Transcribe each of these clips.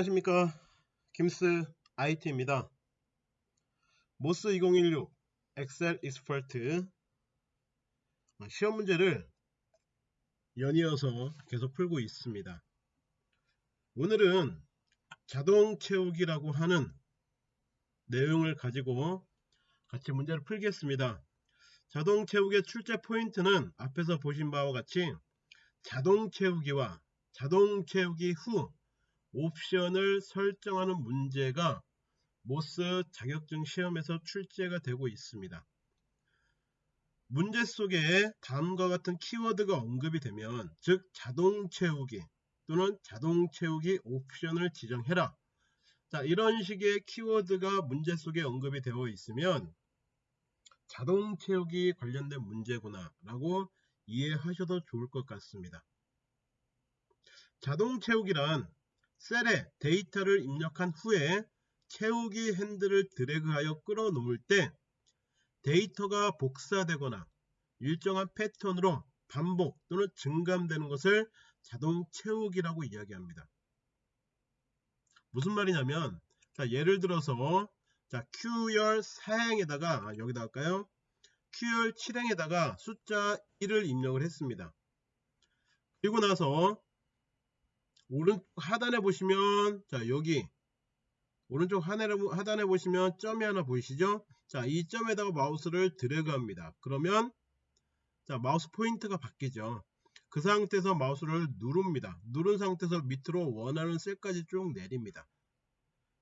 안녕하십니까. 김스 IT입니다. MOS 2016 Excel Expert 시험 문제를 연이어서 계속 풀고 있습니다. 오늘은 자동 채우기라고 하는 내용을 가지고 같이 문제를 풀겠습니다. 자동 채우기의 출제 포인트는 앞에서 보신 바와 같이 자동 채우기와 자동 채우기 후 옵션을 설정하는 문제가 모스 자격증 시험에서 출제가 되고 있습니다. 문제 속에 다음과 같은 키워드가 언급이 되면 즉 자동 채우기 또는 자동 채우기 옵션을 지정해라 자 이런 식의 키워드가 문제 속에 언급이 되어 있으면 자동 채우기 관련된 문제구나 라고 이해하셔도 좋을 것 같습니다. 자동 채우기란 셀에 데이터를 입력한 후에 채우기 핸들을 드래그하여 끌어놓을 때 데이터가 복사되거나 일정한 패턴으로 반복 또는 증감되는 것을 자동 채우기라고 이야기합니다. 무슨 말이냐면 자, 예를 들어서 자, Q열 4행에다가 아, 여기다 할까요? Q열 7행에다가 숫자 1을 입력을 했습니다. 그리고 나서 오른쪽 하단에 보시면 자 여기. 오른쪽 하단에, 보시면 점이 하나 보이시죠? 자 이 점에다가 마우스를 드래그 합니다. 그러면 자 마우스 포인트가 바뀌죠. 그 상태에서 마우스를 누릅니다. 누른 상태에서 밑으로 원하는 셀까지 쭉 내립니다.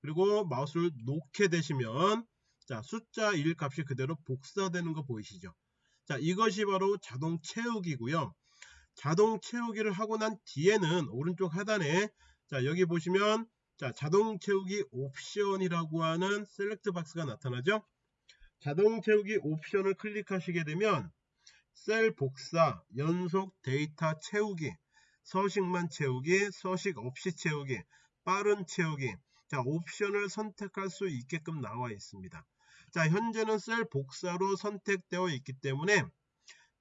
그리고 마우스를 놓게 되시면 자 숫자 1 값이 그대로 복사되는 거 보이시죠? 자 이것이 바로 자동 채우기고요 자동 채우기를 하고 난 뒤에는 오른쪽 하단에 자 여기 보시면 자 자동 채우기 옵션이라고 하는 select box가 나타나죠? 자동 채우기 옵션을 클릭하시게 되면 셀 복사 연속 데이터 채우기 서식만 채우기 서식 없이 채우기 빠른 채우기 자 옵션을 선택할 수 있게끔 나와 있습니다. 자 현재는 셀 복사로 선택되어 있기 때문에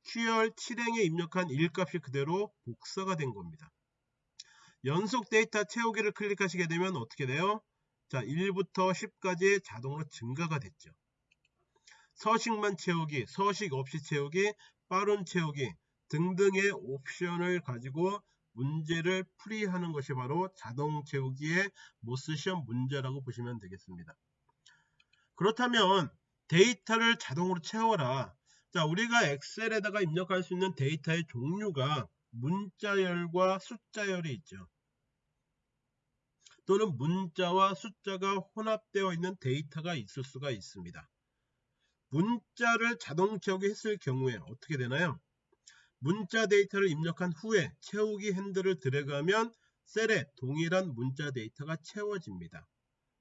QR 7행에 입력한 1값이 그대로 복사가 된 겁니다. 연속 데이터 채우기를 클릭하시게 되면 어떻게 돼요? 자 1부터 10까지 자동으로 증가가 됐죠. 서식만 채우기, 서식 없이 채우기, 빠른 채우기 등등의 옵션을 가지고 문제를 풀이하는 것이 바로 자동 채우기의 MOS 시험 문제라고 보시면 되겠습니다. 그렇다면 데이터를 자동으로 채워라. 자 우리가 엑셀에다가 입력할 수 있는 데이터의 종류가 문자열과 숫자열이 있죠. 또는 문자와 숫자가 혼합되어 있는 데이터가 있을 수가 있습니다. 문자를 자동 채우기 했을 경우에 어떻게 되나요? 문자 데이터를 입력한 후에 채우기 핸들을 드래그하면 셀에 동일한 문자 데이터가 채워집니다.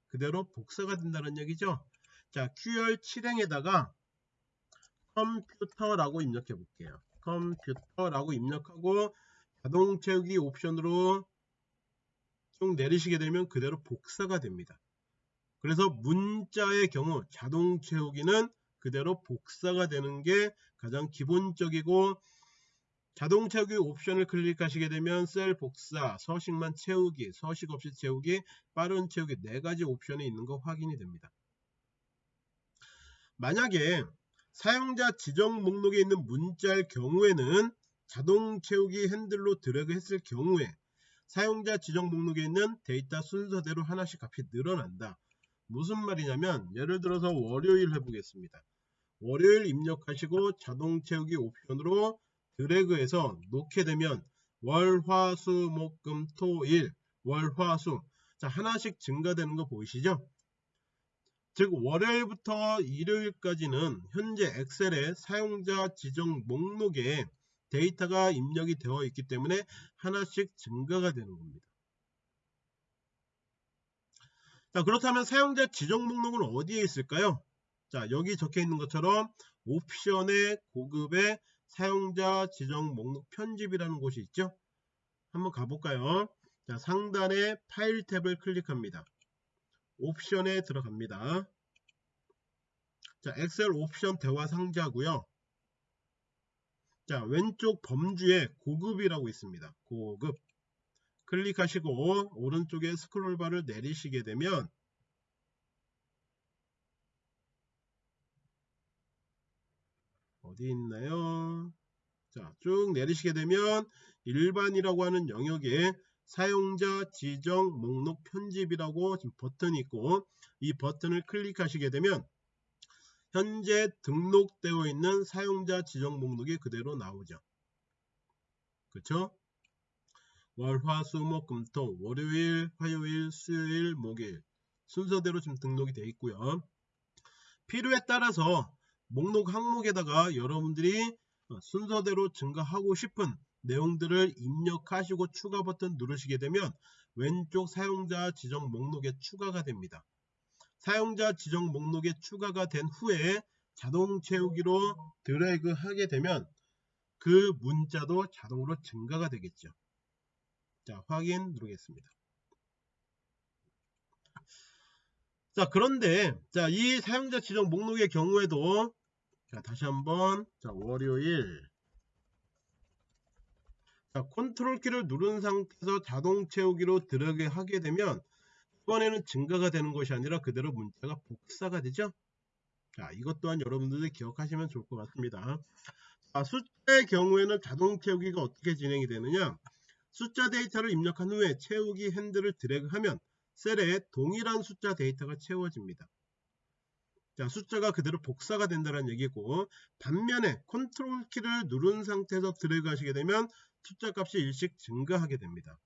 그대로 복사가 된다는 얘기죠. 자, QR 7행에다가 컴퓨터라고 입력해 볼게요. 컴퓨터라고 입력하고 자동 채우기 옵션으로 쭉 내리시게 되면 그대로 복사가 됩니다. 그래서 문자의 경우 자동 채우기는 그대로 복사가 되는 게 가장 기본적이고 자동 채우기 옵션을 클릭하시게 되면 셀 복사, 서식만 채우기, 서식 없이 채우기, 빠른 채우기 네 가지 옵션이 있는 거 확인이 됩니다. 만약에 사용자 지정 목록에 있는 문자일 경우에는 자동 채우기 핸들로 드래그 했을 경우에 사용자 지정 목록에 있는 데이터 순서대로 하나씩 값이 늘어난다. 무슨 말이냐면 예를 들어서 월요일 해보겠습니다. 월요일 입력하시고 자동 채우기 옵션으로 드래그해서 놓게 되면 월, 화, 수, 목, 금, 토, 일, 월, 화, 수 자, 하나씩 증가되는 거 보이시죠? 즉 월요일부터 일요일까지는 현재 엑셀의 사용자 지정 목록에 데이터가 입력이 되어 있기 때문에 하나씩 증가가 되는 겁니다. 자 그렇다면 사용자 지정 목록은 어디에 있을까요? 자 여기 적혀 있는 것처럼 옵션의 고급의 사용자 지정 목록 편집이라는 곳이 있죠. 한번 가볼까요? 자 상단에 파일 탭을 클릭합니다. 옵션에 들어갑니다. 자, 엑셀 옵션 대화 상자고요. 자, 왼쪽 범주에 고급이라고 있습니다. 고급. 클릭하시고 오른쪽에 스크롤바를 내리시게 되면 어디 있나요? 자, 쭉 내리시게 되면 일반이라고 하는 영역에 사용자 지정 목록 편집이라고 지금 버튼이 있고 이 버튼을 클릭하시게 되면 현재 등록되어 있는 사용자 지정 목록이 그대로 나오죠. 그렇죠? 월, 화, 수, 목, 금, 토, 월요일, 화요일, 수요일, 목요일 순서대로 지금 등록이 되어 있고요. 필요에 따라서 목록 항목에다가 여러분들이 순서대로 증가하고 싶은 내용들을 입력하시고 추가 버튼 누르시게 되면 왼쪽 사용자 지정 목록에 추가가 됩니다. 사용자 지정 목록에 추가가 된 후에 자동 채우기로 드래그 하게 되면 그 문자도 자동으로 증가가 되겠죠. 자, 확인 누르겠습니다. 자, 그런데 자, 이 사용자 지정 목록의 경우에도 자, 다시 한번 자, 월요일 자, 컨트롤 키를 누른 상태에서 자동 채우기로 드래그 하게 되면 이번에는 증가가 되는 것이 아니라 그대로 문자가 복사가 되죠. 자, 이것 또한 여러분들이 기억하시면 좋을 것 같습니다. 자, 숫자의 경우에는 자동 채우기가 어떻게 진행이 되느냐 숫자 데이터를 입력한 후에 채우기 핸들을 드래그하면 셀에 동일한 숫자 데이터가 채워집니다. 자, 숫자가 그대로 복사가 된다는 얘기고 반면에 컨트롤 키를 누른 상태에서 드래그 하시게 되면 숫자 값이 일씩 증가하게 됩니다.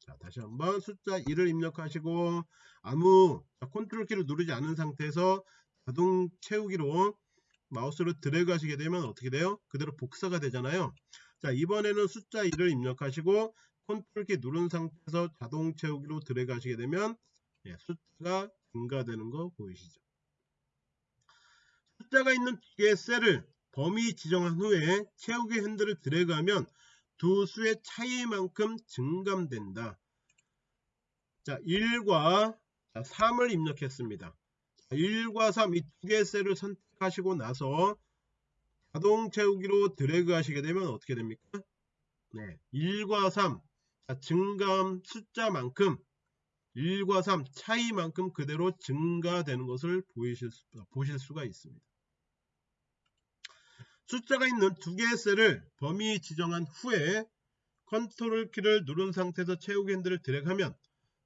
자, 다시 한번 숫자 1을 입력하시고 아무 자, 컨트롤 키를 누르지 않은 상태에서 자동 채우기로 마우스를 드래그 하시게 되면 어떻게 돼요? 그대로 복사가 되잖아요. 자, 이번에는 숫자 1을 입력하시고 컨트롤 키 누른 상태에서 자동 채우기로 드래그 하시게 되면 예, 숫자가 증가되는 거 보이시죠? 숫자가 있는 두 개의 셀을 범위 지정한 후에 채우기 핸들을 드래그하면 두 수의 차이만큼 증감된다. 자, 1과 3을 입력했습니다. 1과 3 이 두 개의 셀을 선택하시고 나서 자동 채우기로 드래그 하시게 되면 어떻게 됩니까? 네, 1과 3 자, 증감 숫자만큼 1과 3 차이만큼 그대로 증가되는 것을 보이실 수, 보실 수가 있습니다. 숫자가 있는 두 개의 셀을 범위 지정한 후에 컨트롤 키를 누른 상태에서 채우기 핸들을 드래그하면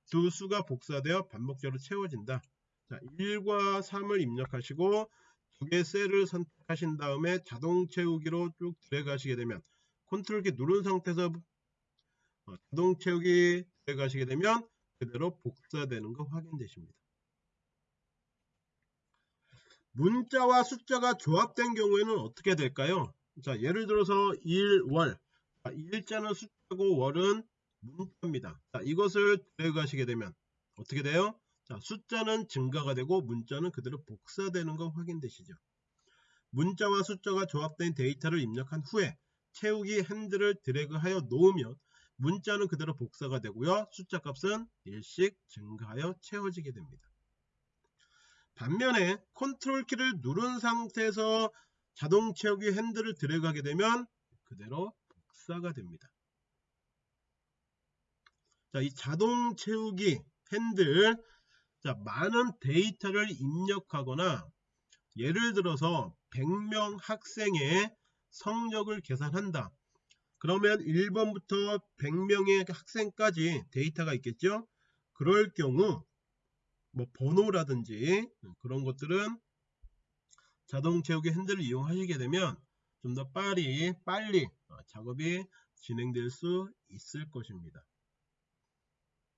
두 수가 복사되어 반복적으로 채워진다. 자, 1과 3을 입력하시고 두 개의 셀을 선택하신 다음에 자동 채우기로 쭉 드래그 하시게 되면 컨트롤 키 누른 상태에서 어, 자동 채우기 드래그 하시게 되면 그대로 복사되는 거 확인되십니다. 문자와 숫자가 조합된 경우에는 어떻게 될까요? 자, 예를 들어서 1, 월. 자, 일자는 숫자고 월은 문자입니다. 자, 이것을 드래그 하시게 되면 어떻게 돼요? 자, 숫자는 증가가 되고 문자는 그대로 복사되는 거 확인되시죠? 문자와 숫자가 조합된 데이터를 입력한 후에 채우기 핸들을 드래그하여 놓으면 문자는 그대로 복사가 되고요. 숫자 값은 일씩 증가하여 채워지게 됩니다. 반면에 컨트롤 키를 누른 상태에서 자동 채우기 핸들을 드래그하게 되면 그대로 복사가 됩니다. 자, 이 자동 채우기 핸들 자, 많은 데이터를 입력하거나 예를 들어서 100명 학생의 성적을 계산한다. 그러면 1번부터 100명의 학생까지 데이터가 있겠죠. 그럴 경우 뭐 번호라든지 그런 것들은 자동 채우기 핸들을 이용하시게 되면 좀 더 빨리 빨리 어, 작업이 진행될 수 있을 것입니다.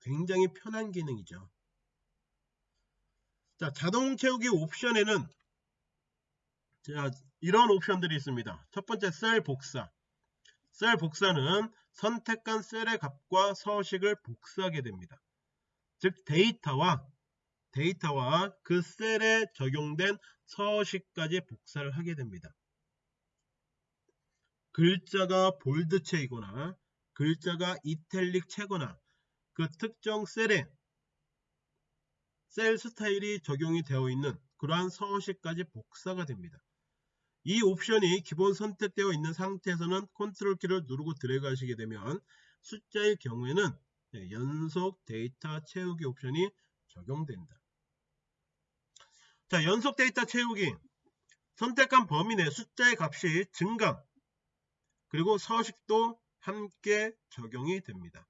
굉장히 편한 기능이죠. 자, 자동 채우기 옵션에는 자, 이런 옵션들이 있습니다. 첫 번째 셀 복사. 셀 복사는 선택한 셀의 값과 서식을 복사하게 됩니다. 즉 데이터와 데이터와 그 셀에 적용된 서식까지 복사를 하게 됩니다. 글자가 볼드체이거나 글자가 이탈릭체거나 그 특정 셀에 셀 스타일이 적용이 되어 있는 그러한 서식까지 복사가 됩니다. 이 옵션이 기본 선택되어 있는 상태에서는 컨트롤 키를 누르고 드래그 하시게 되면 숫자의 경우에는 네, 연속 데이터 채우기 옵션이 적용된다. 자, 연속 데이터 채우기. 선택한 범위 내 숫자의 값이 증감, 그리고 서식도 함께 적용이 됩니다.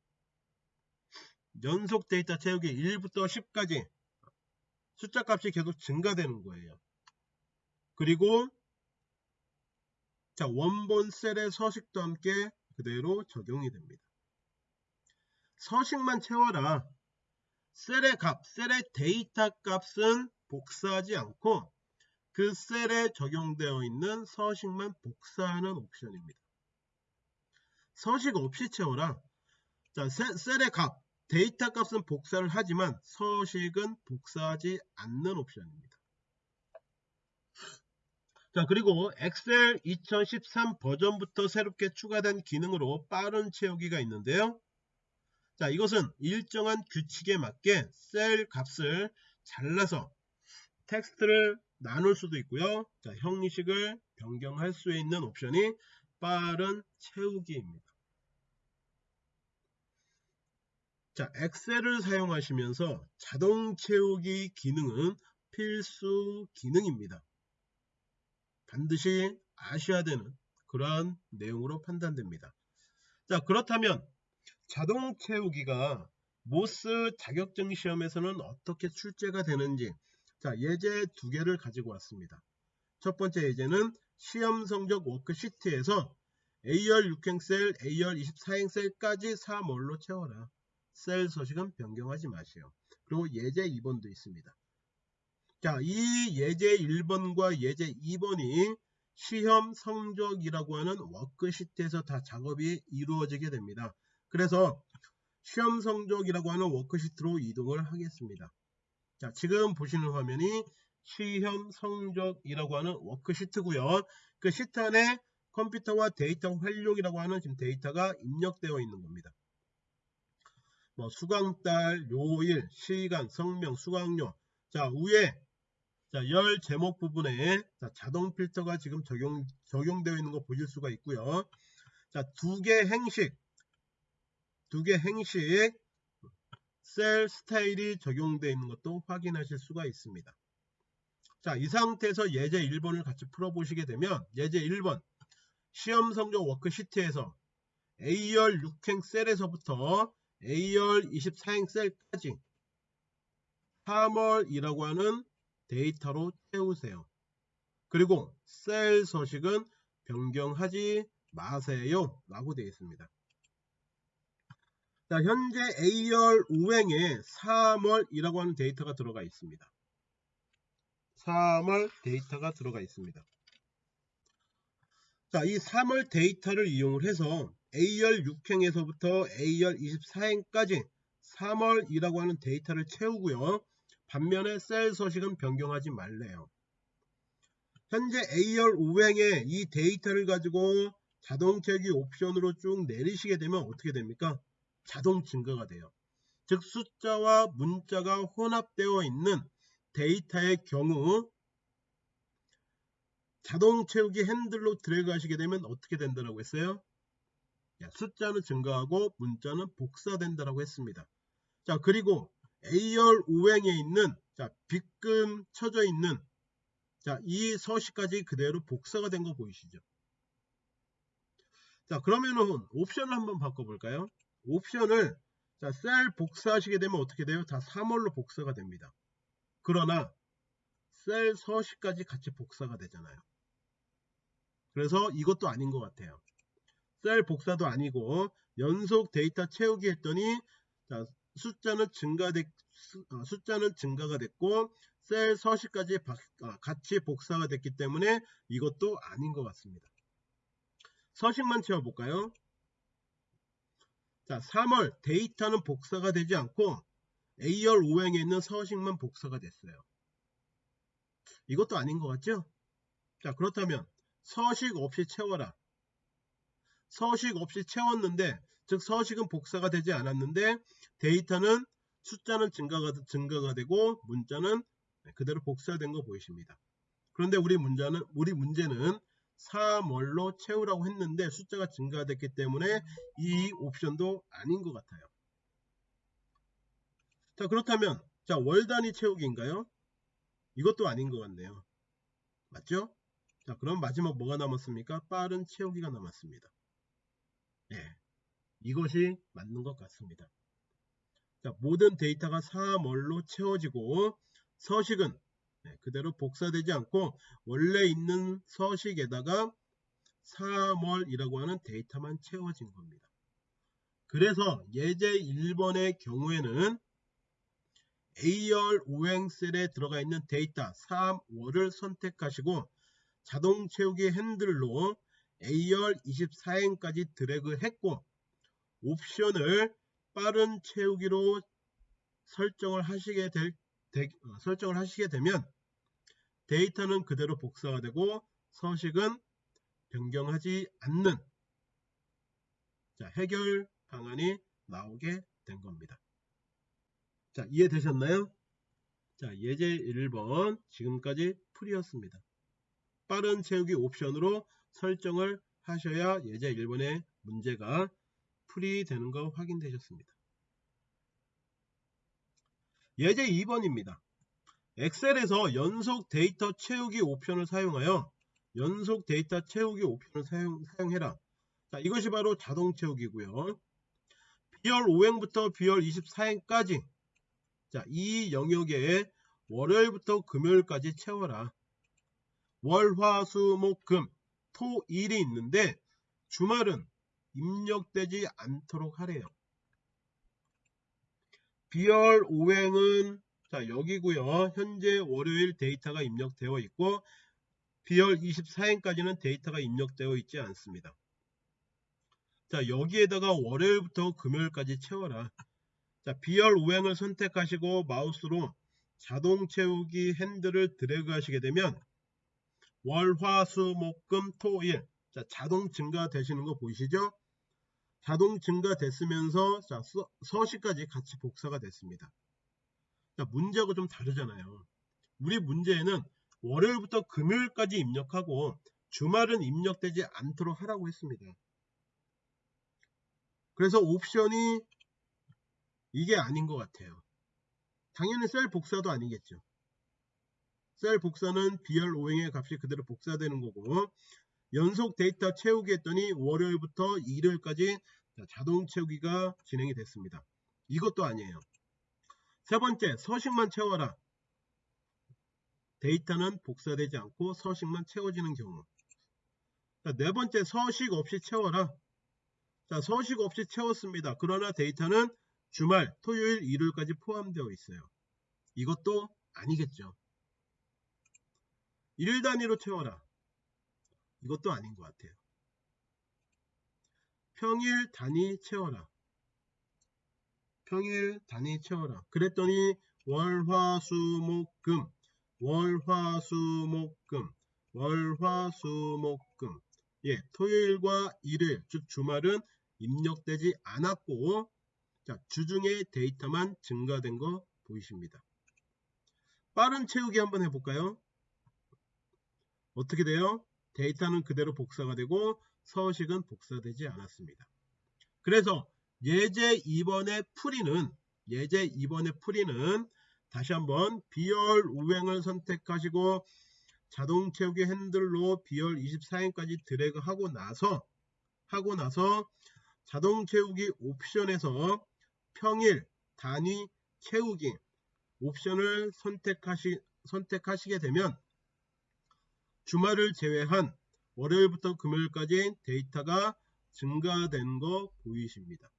연속 데이터 채우기 1부터 10까지 숫자 값이 계속 증가되는 거예요. 그리고 자 원본 셀의 서식도 함께 그대로 적용이 됩니다. 서식만 채워라. 셀의 값, 셀의 데이터 값은 복사하지 않고 그 셀에 적용되어 있는 서식만 복사하는 옵션입니다. 서식 없이 채워라. 자, 셀의 값, 데이터 값은 복사를 하지만 서식은 복사하지 않는 옵션입니다. 자 그리고 엑셀 2013 버전부터 새롭게 추가된 기능으로 빠른 채우기가 있는데요. 자 이것은 일정한 규칙에 맞게 셀 값을 잘라서 텍스트를 나눌 수도 있고요. 자 형식을 변경할 수 있는 옵션이 빠른 채우기입니다. 자, 엑셀을 사용하시면서 자동 채우기 기능은 필수 기능입니다. 반드시 아셔야 되는 그러한 내용으로 판단됩니다. 자, 그렇다면 자동 채우기가 모스 자격증 시험에서는 어떻게 출제가 되는지 자, 예제 두 개를 가지고 왔습니다. 첫 번째 예제는 시험 성적 워크시트에서 A열 6행셀, A열 24행셀까지 3월로 채워라. 셀 서식은 변경하지 마세요. 그리고 예제 2번도 있습니다. 자, 이 예제 1번과 예제 2번이 시험 성적이라고 하는 워크시트에서 다 작업이 이루어지게 됩니다. 그래서 시험 성적이라고 하는 워크시트로 이동을 하겠습니다. 자, 지금 보시는 화면이 시험 성적이라고 하는 워크시트고요. 그 시트 안에 컴퓨터와 데이터 활용이라고 하는 지금 데이터가 입력되어 있는 겁니다. 뭐 수강달, 요일, 시간, 성명, 수강료. 자 위에 자, 열 제목 부분에 자, 자동 필터가 지금 적용 적용되어 있는 거 보실 수가 있고요. 자, 두 개 행식, 두 개 행식 셀 스타일이 적용되어 있는 것도 확인하실 수가 있습니다. 자, 이 상태에서 예제 1번을 같이 풀어보시게 되면 예제 1번 시험 성적 워크시트에서 A열 6행 셀에서부터 A열 24행 셀까지 3월이라고 하는 데이터로 채우세요. 그리고 셀 서식은 변경하지 마세요 라고 되어 있습니다. 자, 현재 A열 5행에 3월이라고 하는 데이터가 들어가 있습니다. 3월 데이터가 들어가 있습니다. 자, 이 3월 데이터를 이용을 해서 A열 6행에서부터 A열 24행까지 3월이라고 하는 데이터를 채우고요. 반면에 셀 서식은 변경하지 말래요. 현재 A열 5행에 이 데이터를 가지고 자동 채기 옵션으로 쭉 내리시게 되면 어떻게 됩니까? 자동 증가가 돼요. 즉 숫자와 문자가 혼합되어 있는 데이터의 경우 자동 채우기 핸들로 드래그 하시게 되면 어떻게 된다고 했어요? 숫자는 증가하고 문자는 복사된다라고 했습니다. 자 그리고 A열 5행에 있는 자 빗금 쳐져 있는 자 이 서식까지 그대로 복사가 된 거 보이시죠? 자 그러면은 옵션을 한번 바꿔볼까요? 옵션을 자, 셀 복사하시게 되면 어떻게 돼요? 다 3월로 복사가 됩니다. 그러나 셀 서식까지 같이 복사가 되잖아요. 그래서 이것도 아닌 것 같아요. 셀 복사도 아니고 연속 데이터 채우기 했더니 자, 숫자는 증가됐 어, 숫자는 증가가 됐고 셀 서식까지 어, 같이 복사가 됐기 때문에 이것도 아닌 것 같습니다. 서식만 채워볼까요? 자, 3월 데이터는 복사가 되지 않고 A열 5행에 있는 서식만 복사가 됐어요. 이것도 아닌 것 같죠? 자, 그렇다면 서식 없이 채워라. 서식 없이 채웠는데 즉 서식은 복사가 되지 않았는데 데이터는 숫자는 증가가, 증가가 되고 문자는 그대로 복사된 거 보이십니다. 그런데 우리 문제는 우리 문제는 3월로 채우라고 했는데 숫자가 증가됐기 때문에 이 옵션도 아닌 것 같아요. 자 그렇다면 자 월 단위 채우기인가요? 이것도 아닌 것 같네요. 맞죠? 자 그럼 마지막 뭐가 남았습니까? 빠른 채우기가 남았습니다. 네, 이것이 맞는 것 같습니다. 자, 모든 데이터가 3월로 채워지고 서식은 네, 그대로 복사되지 않고 원래 있는 서식에다가 3월이라고 하는 데이터만 채워진 겁니다. 그래서 예제 1번의 경우에는 A열 오행셀에 들어가 있는 데이터 3월을 선택하시고 자동 채우기 핸들로 A열 24행까지 드래그 했고 옵션을 빠른 채우기로 설정을 하시게 될 되, 어, 설정을 하시게 되면 데이터는 그대로 복사가 되고 서식은 변경하지 않는 자, 해결 방안이 나오게 된 겁니다. 자, 이해되셨나요? 자, 예제 1번 지금까지 풀이었습니다. 빠른 채우기 옵션으로 설정을 하셔야 예제 1번의 문제가 풀이 되는 거 확인되셨습니다. 예제 2번입니다. 엑셀에서 연속 데이터 채우기 옵션을 사용하여 연속 데이터 채우기 옵션을 사용, 사용해라. 자, 이것이 바로 자동 채우기고요. B열 5행부터 B열 24행까지 자, 이 영역에 월요일부터 금요일까지 채워라. 월, 화, 수, 목, 금, 토, 일이 있는데 주말은 입력되지 않도록 하래요. 비열 5행은 자 여기고요. 현재 월요일 데이터가 입력되어 있고 비열 24행까지는 데이터가 입력되어 있지 않습니다. 자 여기에다가 월요일부터 금요일까지 채워라. 자 비열 5행을 선택하시고 마우스로 자동 채우기 핸들을 드래그 하시게 되면 월, 화, 수, 목, 금, 토, 일 자, 자동 증가되시는 거 보이시죠? 자동 증가됐으면서 자, 서, 식까지 같이 복사가 됐습니다. 자, 문제하고 좀 다르잖아요. 우리 문제에는 월요일부터 금요일까지 입력하고 주말은 입력되지 않도록 하라고 했습니다. 그래서 옵션이 이게 아닌 것 같아요. 당연히 셀 복사도 아니겠죠. 셀 복사는 비열 오행의 값이 그대로 복사되는 거고 연속 데이터 채우기 했더니 월요일부터 일요일까지 자동 채우기가 진행이 됐습니다. 이것도 아니에요. 세 번째 서식만 채워라. 데이터는 복사되지 않고 서식만 채워지는 경우 자, 네 번째 서식 없이 채워라. 자, 서식 없이 채웠습니다. 그러나 데이터는 주말, 토요일, 일요일까지 포함되어 있어요. 이것도 아니겠죠. 일 단위로 채워라. 이것도 아닌 것 같아요. 평일 단위 채워라. 평일 단위 채워라. 그랬더니 월화수목금 월화수목금 월화수목금 예, 토요일과 일요일 즉 주말은 입력되지 않았고 자, 주중에 데이터만 증가된 거 보이십니다. 빠른 채우기 한번 해볼까요? 어떻게 돼요? 데이터는 그대로 복사가 되고 서식은 복사되지 않았습니다. 그래서 예제 2번의 풀이는 예제 2번의 풀이는 다시 한번 비열 우행을 선택하시고 자동 채우기 핸들로 비열 24행까지 드래그 하고 나서 하고 나서 자동 채우기 옵션에서 평일 단위 채우기 옵션을 선택하시, 선택하시게 되면 주말을 제외한 월요일부터 금요일까지 데이터가 증가된 거 보이십니다.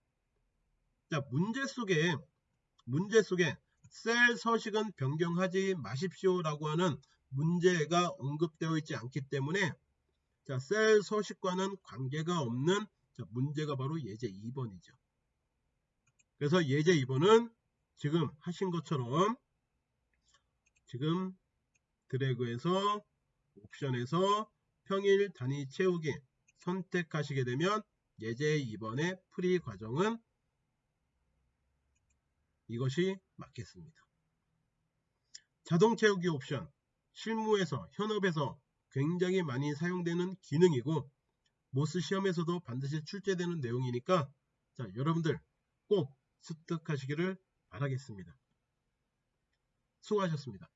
자, 문제 속에 문제 속에 셀 서식은 변경하지 마십시오 라고 하는 문제가 언급되어 있지 않기 때문에 자, 셀 서식과는 관계가 없는 자, 문제가 바로 예제 2번이죠. 그래서 예제 2번은 지금 하신 것처럼 지금 드래그해서 옵션에서 평일 단위 채우기 선택하시게 되면 예제 2번의 풀이 과정은 이것이 맞겠습니다. 자동 채우기 옵션 실무에서 현업에서 굉장히 많이 사용되는 기능이고 모스 시험에서도 반드시 출제되는 내용이니까 자, 여러분들 꼭 습득하시기를 바라겠습니다. 수고하셨습니다.